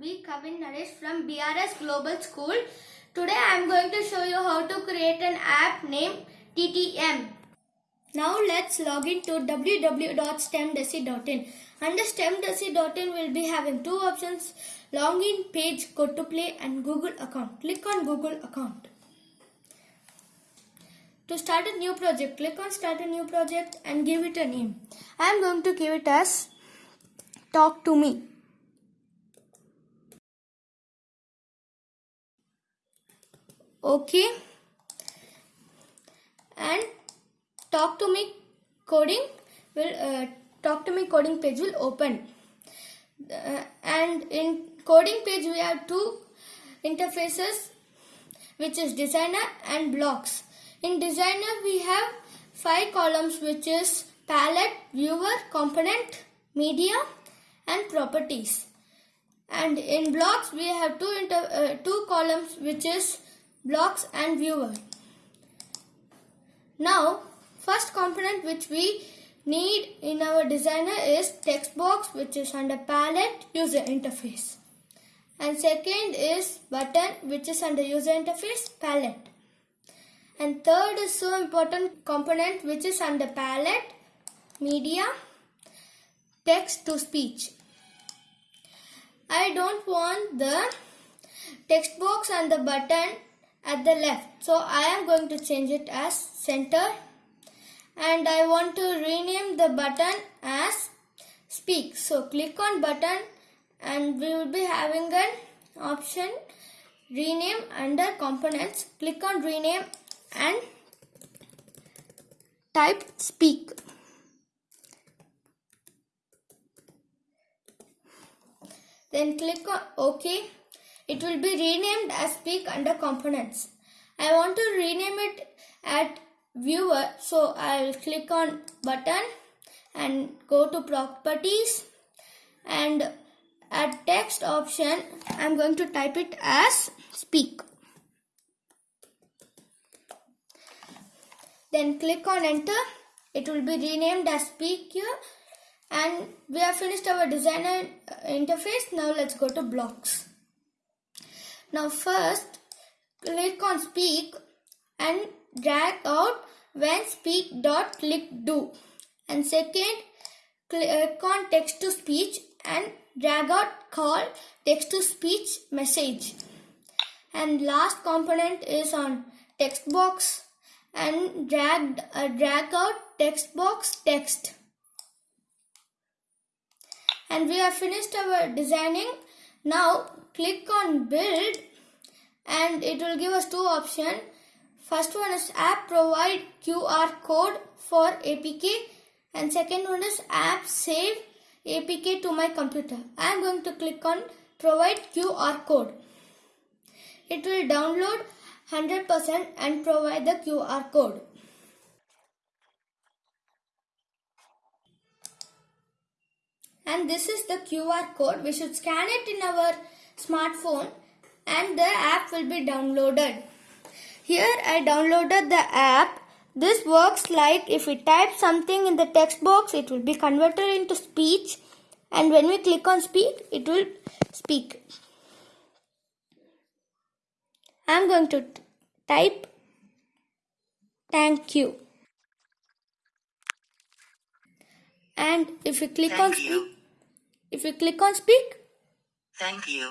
V. Kavin Naresh from BRS Global School. Today I am going to show you how to create an app named TTM. Now let's log in to www.stemdesi.in. Under stemdesi.in we'll be having two options login page, go to play and Google account. Click on Google account. To start a new project, click on start a new project and give it a name. I am going to give it as talk to me. Okay. And talk to me coding will uh, talk to me coding page will open. Uh, and in coding page we have two interfaces which is designer and blocks. In designer we have five columns which is palette, viewer, component, media and properties. And in blocks we have two inter, uh, two columns which is blocks and viewer. Now first component which we need in our designer is text box which is under palette user interface. And second is button which is under user interface palette. And third is so important component which is under palette, media, text to speech. I don't want the text box and the button at the left. So I am going to change it as center and I want to rename the button as speak. So click on button and we will be having an option rename under components. Click on rename and type speak. Then click on OK. It will be renamed as speak under components. I want to rename it at viewer so I'll click on button and go to properties and at text option I'm going to type it as speak. Then click on enter. It will be renamed as speak here and we have finished our designer uh, interface. Now let's go to blocks. Now first click on speak and drag out when speak dot click do. And second click on text to speech and drag out call text to speech message. And last component is on text box and drag uh, drag out text box text. And we have finished our designing. Now click on build and it will give us two options first one is app provide qr code for apk and second one is app save apk to my computer. I am going to click on provide qr code. It will download 100% and provide the qr code. And this is the QR code. We should scan it in our smartphone and the app will be downloaded. Here I downloaded the app. This works like if we type something in the text box, it will be converted into speech and when we click on speak, it will speak. I am going to type thank you. And if we click Thank on you. speak, if we click on speak, Thank you.